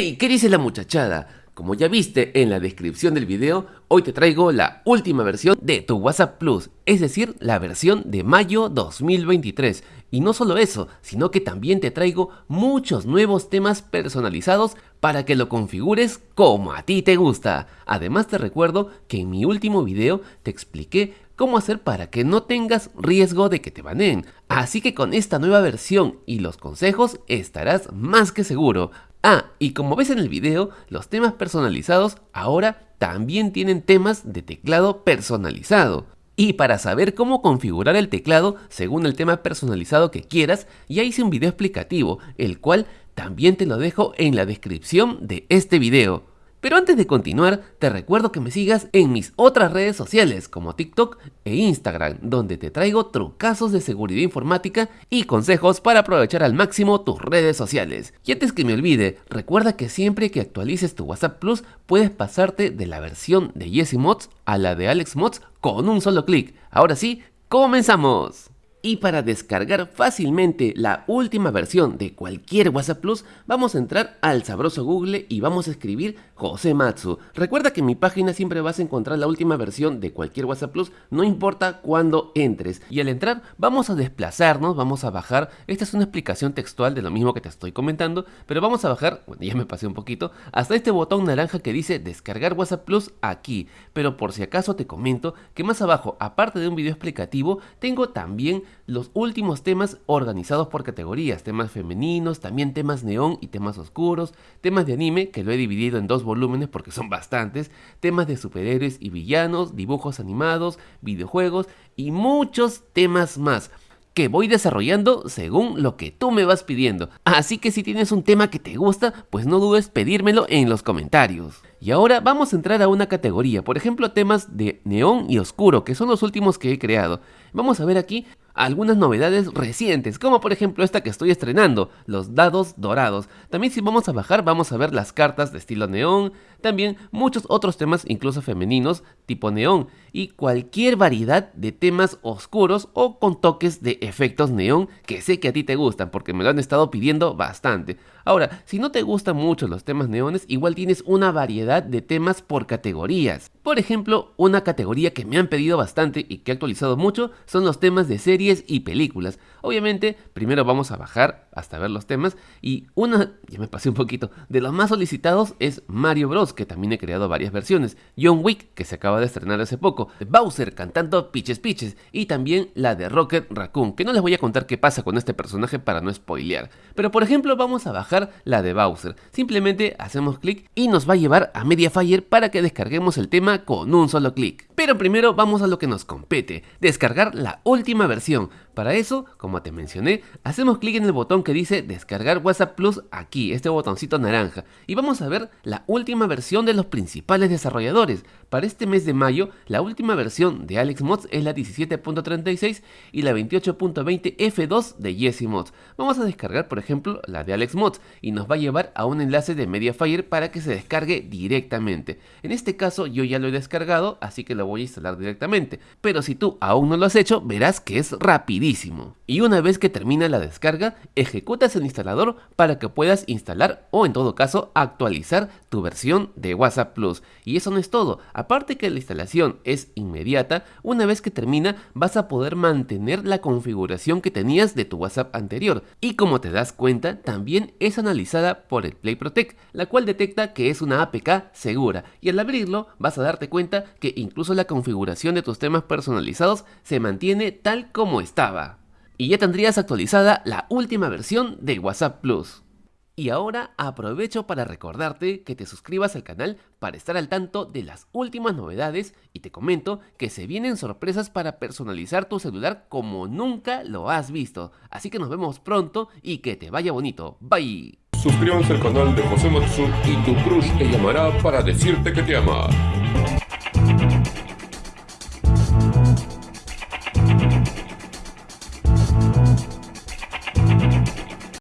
¡Hey! ¿Qué dice la muchachada? Como ya viste en la descripción del video, hoy te traigo la última versión de tu WhatsApp Plus, es decir, la versión de mayo 2023. Y no solo eso, sino que también te traigo muchos nuevos temas personalizados para que lo configures como a ti te gusta. Además te recuerdo que en mi último video te expliqué cómo hacer para que no tengas riesgo de que te baneen. Así que con esta nueva versión y los consejos estarás más que seguro. Ah, y como ves en el video, los temas personalizados ahora también tienen temas de teclado personalizado. Y para saber cómo configurar el teclado según el tema personalizado que quieras, ya hice un video explicativo, el cual también te lo dejo en la descripción de este video. Pero antes de continuar, te recuerdo que me sigas en mis otras redes sociales como TikTok e Instagram, donde te traigo trucazos de seguridad informática y consejos para aprovechar al máximo tus redes sociales. Y antes que me olvide, recuerda que siempre que actualices tu WhatsApp Plus, puedes pasarte de la versión de Jesse Mods a la de Alex Mods con un solo clic. Ahora sí, ¡comenzamos! Y para descargar fácilmente la última versión de cualquier WhatsApp Plus, vamos a entrar al sabroso Google y vamos a escribir José Matsu. Recuerda que en mi página siempre vas a encontrar la última versión de cualquier WhatsApp Plus, no importa cuándo entres. Y al entrar vamos a desplazarnos, vamos a bajar, esta es una explicación textual de lo mismo que te estoy comentando, pero vamos a bajar, bueno ya me pasé un poquito, hasta este botón naranja que dice descargar WhatsApp Plus aquí. Pero por si acaso te comento que más abajo, aparte de un video explicativo, tengo también los últimos temas organizados por categorías, temas femeninos, también temas neón y temas oscuros, temas de anime que lo he dividido en dos volúmenes porque son bastantes, temas de superhéroes y villanos, dibujos animados, videojuegos y muchos temas más que voy desarrollando según lo que tú me vas pidiendo. Así que si tienes un tema que te gusta, pues no dudes pedírmelo en los comentarios. Y ahora vamos a entrar a una categoría, por ejemplo temas de neón y oscuro, que son los últimos que he creado. Vamos a ver aquí algunas novedades recientes, como por ejemplo esta que estoy estrenando, los dados dorados. También si vamos a bajar vamos a ver las cartas de estilo neón, también muchos otros temas incluso femeninos tipo neón y cualquier variedad de temas oscuros o con toques de efectos neón que sé que a ti te gustan porque me lo han estado pidiendo bastante. Ahora, si no te gustan mucho los temas neones, igual tienes una variedad de temas por categorías. Por ejemplo, una categoría que me han pedido bastante y que he actualizado mucho son los temas de series y películas. Obviamente, primero vamos a bajar hasta ver los temas y una, ya me pasé un poquito, de los más solicitados es Mario Bros, que también he creado varias versiones, John Wick, que se acaba de estrenar hace poco, Bowser cantando Piches Piches y también la de Rocket Raccoon, que no les voy a contar qué pasa con este personaje para no spoilear. Pero por ejemplo, vamos a bajar la de Bowser. Simplemente hacemos clic y nos va a llevar a Mediafire para que descarguemos el tema con un solo clic. Pero primero vamos a lo que nos compete, descargar la última versión. Para eso, como te mencioné, hacemos clic en el botón que dice descargar WhatsApp Plus aquí, este botoncito naranja, y vamos a ver la última versión de los principales desarrolladores. Para este mes de mayo, la última versión de Alex Mods es la 17.36 y la 28.20 F2 de Jesse Mods. Vamos a descargar, por ejemplo, la de Alex Mods y nos va a llevar a un enlace de Mediafire para que se descargue directamente. En este caso yo ya lo he descargado, así que lo voy a instalar directamente. Pero si tú aún no lo has hecho, verás que es rapidísimo y una vez que termina la descarga, ejecutas el instalador para que puedas instalar o en todo caso actualizar tu versión de WhatsApp Plus. Y eso no es todo, aparte que la instalación inmediata, una vez que termina vas a poder mantener la configuración que tenías de tu WhatsApp anterior. Y como te das cuenta, también es analizada por el Play Protect, la cual detecta que es una APK segura. Y al abrirlo vas a darte cuenta que incluso la configuración de tus temas personalizados se mantiene tal como estaba y ya tendrías actualizada la última versión de WhatsApp Plus. Y ahora aprovecho para recordarte que te suscribas al canal para estar al tanto de las últimas novedades y te comento que se vienen sorpresas para personalizar tu celular como nunca lo has visto. Así que nos vemos pronto y que te vaya bonito. Bye. Suscríbanse al canal de José Matsu y tu crush te llamará para decirte que te ama.